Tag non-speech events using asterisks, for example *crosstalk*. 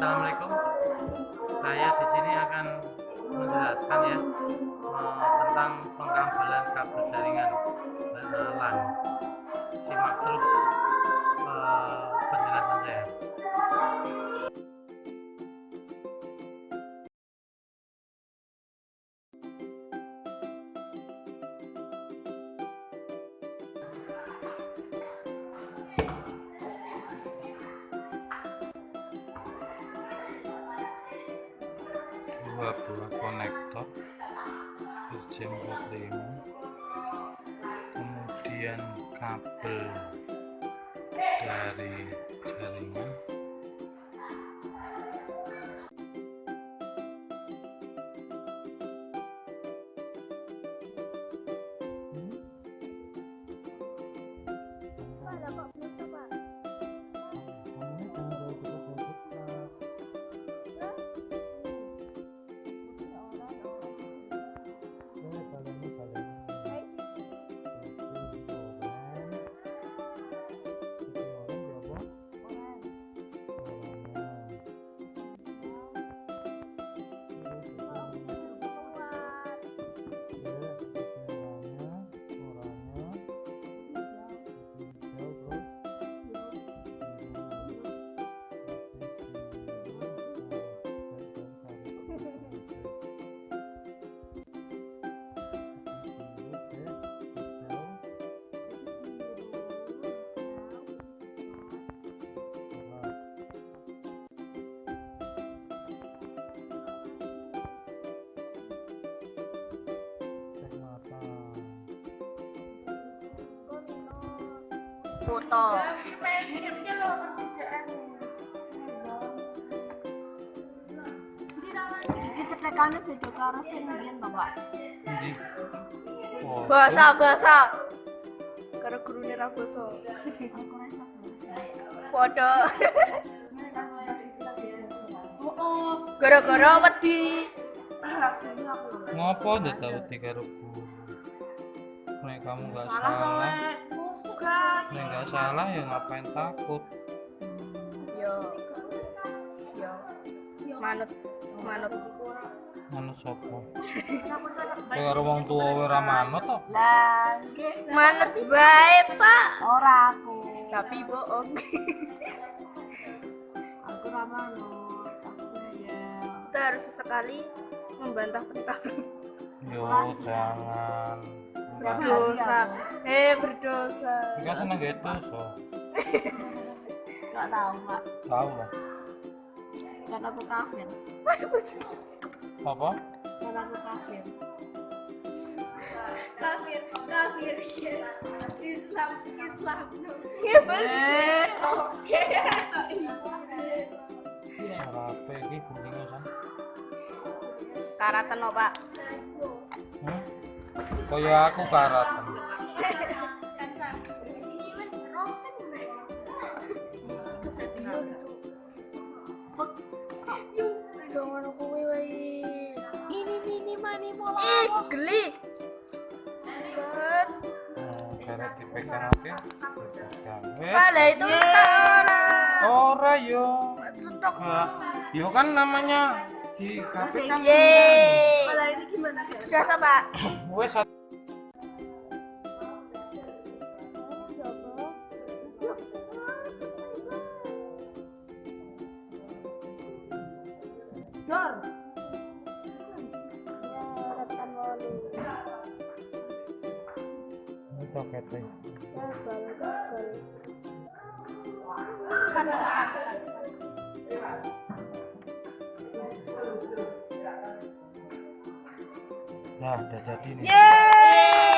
Assalamualaikum. Saya di sini akan menjelaskan ya eh, tentang pengambilan kabel jaringan eh, LAN. Simak terus. 22 konektor berjemur 45 kemudian kabel dari jaringan. Foto iki cetekane beda karo sing biyen Bapak. Endi? Bahasa bahasa karo gurune ra basa. Foto oh gara-gara wedi. Ngopo ndak tahu tiga ruku Nek kamu nggak salah, nek nggak salah ya ngapain takut? yo. Yo. Manut. Manut. Manut sopo? Kayak *laughs* karo wong tuwa wae ra manut kok. lah manut bae pak. Ora aku. Tapi bohong. Aku ra manut. Aku ya. Kita harus sesekali membantah pentah Yo jangan. Berdosa. Eh berdosa. Jika seneng gitu so. gak tahu pak Tahu lah. kan aku kafir. Apa? kan aku kafir. Kafir kafir yes. Islam Islam. No ya oke Apa iki guntinge san? karatan no pak? Kaya aku karatan. jangan aku wae ini mani geli dipegang itu Ora yo. Nah, yo kan namanya di KP kan. yeay. Kalau ini. Gimana sudah coba Wes satu. Dor Ini toketnya. Nah, udah jadi nih. yeay